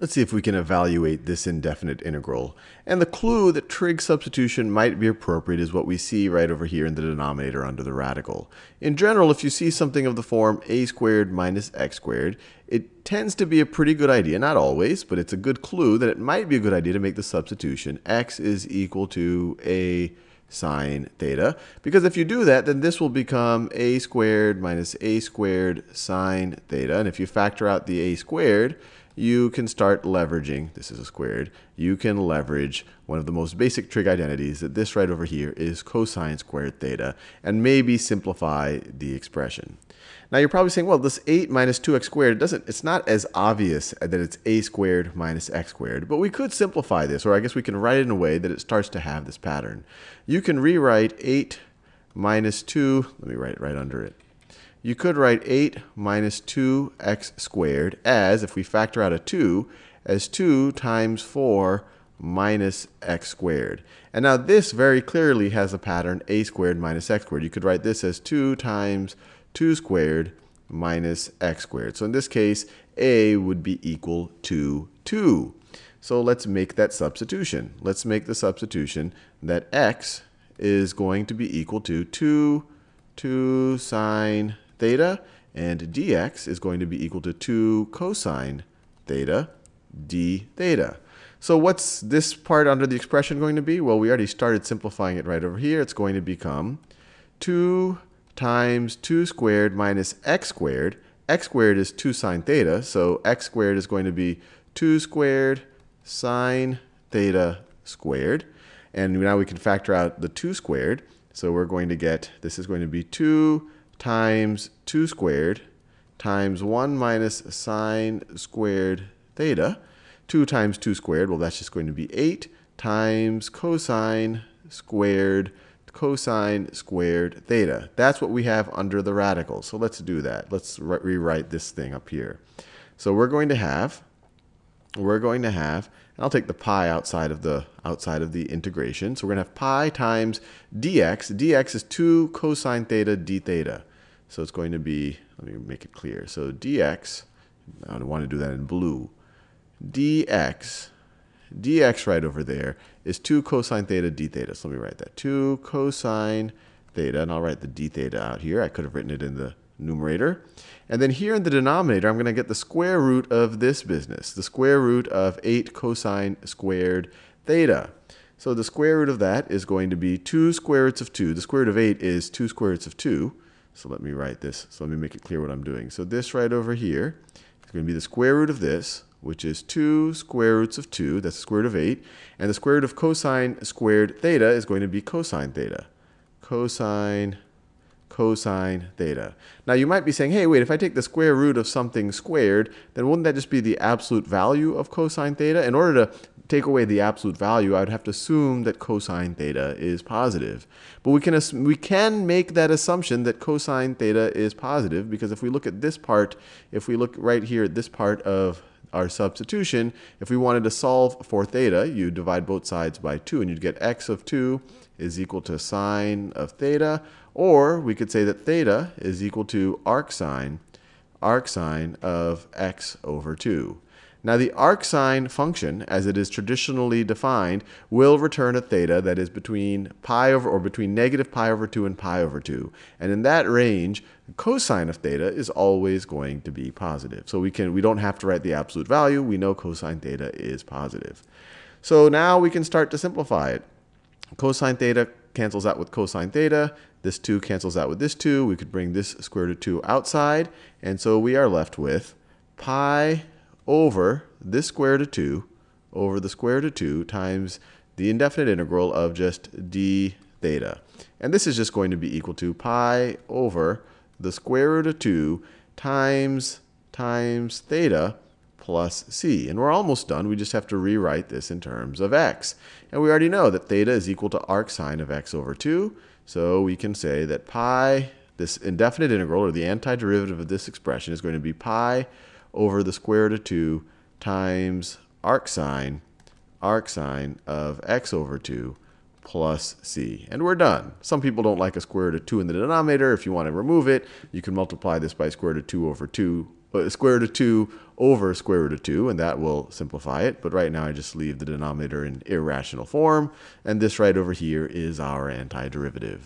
Let's see if we can evaluate this indefinite integral. And the clue that trig substitution might be appropriate is what we see right over here in the denominator under the radical. In general, if you see something of the form a squared minus x squared, it tends to be a pretty good idea, not always, but it's a good clue that it might be a good idea to make the substitution x is equal to a sine theta. Because if you do that, then this will become a squared minus a squared sine theta. And if you factor out the a squared, you can start leveraging, this is a squared, you can leverage one of the most basic trig identities that this right over here is cosine squared theta, and maybe simplify the expression. Now you're probably saying, well, this 8 minus 2x squared, doesn't, it's not as obvious that it's a squared minus x squared, but we could simplify this, or I guess we can write it in a way that it starts to have this pattern. You can rewrite 8 minus 2, let me write it right under it, you could write 8 minus 2x squared as, if we factor out a 2, as 2 times 4 minus x squared. And now this very clearly has a pattern a squared minus x squared. You could write this as 2 times 2 squared minus x squared. So in this case, a would be equal to 2. So let's make that substitution. Let's make the substitution that x is going to be equal to 2, 2 sine theta, and dx is going to be equal to 2 cosine theta d theta. So what's this part under the expression going to be? Well, we already started simplifying it right over here. It's going to become 2 times 2 squared minus x squared. x squared is 2 sine theta, so x squared is going to be 2 squared sine theta squared. And now we can factor out the 2 squared. So we're going to get, this is going to be 2 times 2 squared times 1 minus sine squared theta. 2 times 2 squared, well, that's just going to be 8 times cosine squared cosine squared theta. That's what we have under the radical. So let's do that. Let's rewrite this thing up here. So we're going to have, we're going to have and I'll take the pi outside of the outside of the integration. So we're going to have pi times dx. dx is 2 cosine theta d theta. So it's going to be, let me make it clear. So dx, I want to do that in blue. dx, dx right over there is 2 cosine theta d theta. So let me write that. 2 cosine theta, and I'll write the d theta out here. I could have written it in the numerator. And then here in the denominator, I'm going to get the square root of this business, the square root of 8 cosine squared theta. So the square root of that is going to be 2 square roots of 2. The square root of 8 is 2 square roots of 2. So let me write this. So let me make it clear what I'm doing. So this right over here is going to be the square root of this, which is 2 square roots of 2. That's the square root of 8. And the square root of cosine squared theta is going to be cosine theta. Cosine cosine theta. Now you might be saying, hey, wait, if I take the square root of something squared, then wouldn't that just be the absolute value of cosine theta? In order to take away the absolute value, I would have to assume that cosine theta is positive. But we can, we can make that assumption that cosine theta is positive because if we look at this part, if we look right here at this part of our substitution, if we wanted to solve for theta, you divide both sides by 2 and you'd get x of 2 is equal to sine of theta or we could say that theta is equal to arcsine, arcsine of x over 2. Now the arcsine function, as it is traditionally defined, will return a theta that is between pi over or between negative pi over 2 and pi over 2. And in that range, cosine of theta is always going to be positive. So we can we don't have to write the absolute value. We know cosine theta is positive. So now we can start to simplify it. Cosine theta cancels out with cosine theta. This 2 cancels out with this 2. We could bring this square root of 2 outside. And so we are left with pi over this square root of 2 over the square root of 2 times the indefinite integral of just d theta. And this is just going to be equal to pi over the square root of 2 times times theta plus c. And we're almost done. We just have to rewrite this in terms of x. And we already know that theta is equal to arcsine of x over 2. So we can say that pi, this indefinite integral, or the antiderivative of this expression, is going to be pi over the square root of 2 times arcsine, arcsine of x over 2 plus c. And we're done. Some people don't like a square root of 2 in the denominator. If you want to remove it, you can multiply this by square root of 2 over 2 uh, square root of 2 over square root of 2, and that will simplify it. But right now I just leave the denominator in irrational form, and this right over here is our antiderivative.